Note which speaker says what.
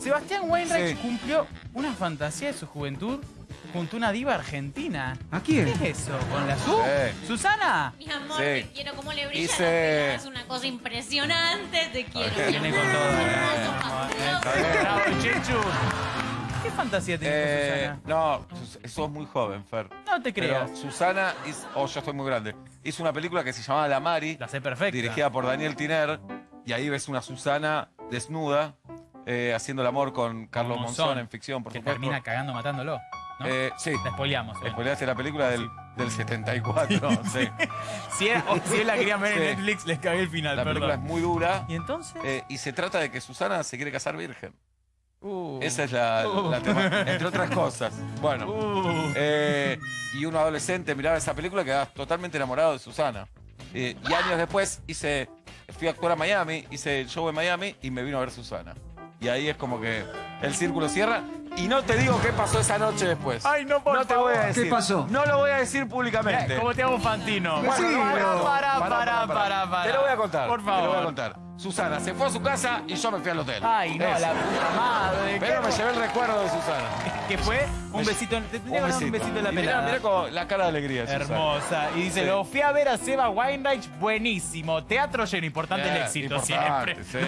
Speaker 1: Sebastián Weinreich
Speaker 2: Sí.
Speaker 1: cumplió una fantasía de su juventud junto a una diva argentina.
Speaker 3: ¿A quién?
Speaker 1: ¿Qué es eso? ¿Con la Su?
Speaker 2: Sí.
Speaker 1: ¿Susana?
Speaker 4: Mi amor,
Speaker 2: Sí.
Speaker 4: te quiero como le brilla
Speaker 2: Hice-
Speaker 4: es una cosa impresionante, te quiero. mi
Speaker 1: Viene con todo.
Speaker 4: Hermoso,
Speaker 1: eh. Bravo, Chechu. ¿Qué fantasía tenés
Speaker 2: Eh,
Speaker 1: con Susana?
Speaker 2: no, sos muy joven, Fer.
Speaker 1: No te
Speaker 2: Pero
Speaker 1: creas.
Speaker 2: Susana, hizo- oh, yo estoy muy grande, hizo una película que se llamaba La Mari,
Speaker 1: La sé perfecta.
Speaker 2: dirigida por Daniel Tiner, y ahí ves una Susana desnuda, eh, haciendo el amor con Carlos
Speaker 1: Monzón,
Speaker 2: Monzón, en ficción, por
Speaker 1: que
Speaker 2: supuesto.
Speaker 1: termina cagando matándolo. ¿no?
Speaker 2: Eh, sí,
Speaker 1: La spoileamos. eh.
Speaker 2: spoileaste la película del, del 74, sí.
Speaker 1: Si, era- o si él la querían ver
Speaker 2: Sí.
Speaker 1: en Netflix, les cagué el final,
Speaker 2: La película es muy dura,
Speaker 1: ¿Y entonces?
Speaker 2: eh, y se trata de que Susana se quiere casar virgen.
Speaker 1: Uh.
Speaker 2: Esa es la, la tema- entre otras cosas. Bueno,
Speaker 1: Uh.
Speaker 2: eh, y un adolescente miraba esa película y quedaba totalmente enamorado de Susana. Eh, y años después hice, fui a actuar a Miami, hice el show en Miami y me vino a ver Susana. Y ahí es como que el círculo cierra. Y no te digo qué pasó esa noche después.
Speaker 1: Ay, no, por
Speaker 2: no te voy a
Speaker 1: favor.
Speaker 2: decir.
Speaker 3: ¿Qué pasó?
Speaker 2: No lo voy a decir públicamente.
Speaker 1: ¿Cómo te hago Fantino?
Speaker 2: Bueno,
Speaker 3: Sí,
Speaker 2: no,
Speaker 3: pero-
Speaker 1: pará,
Speaker 2: pará,
Speaker 1: pará, pará.
Speaker 2: Te lo voy a contar.
Speaker 1: Por
Speaker 2: Te lo voy a
Speaker 1: favor.
Speaker 2: contar. Susana se fue a su casa y yo me fui al hotel.
Speaker 1: Ay, no,
Speaker 2: Eso.
Speaker 1: la puta madre.
Speaker 2: Pero
Speaker 1: ¿qué-
Speaker 2: me llevé el recuerdo de Susana.
Speaker 1: ¿Qué fue? Un besito. en- Te que dar un besito en la
Speaker 2: Y mirá,
Speaker 1: pelada.
Speaker 2: mirá como la cara de alegría. Susana.
Speaker 1: Hermosa. Y dice,
Speaker 2: Sí.
Speaker 1: lo fui a ver a Seba Weinreich, buenísimo. Teatro lleno, importante el éxito
Speaker 2: importante,
Speaker 1: siempre.
Speaker 2: sí.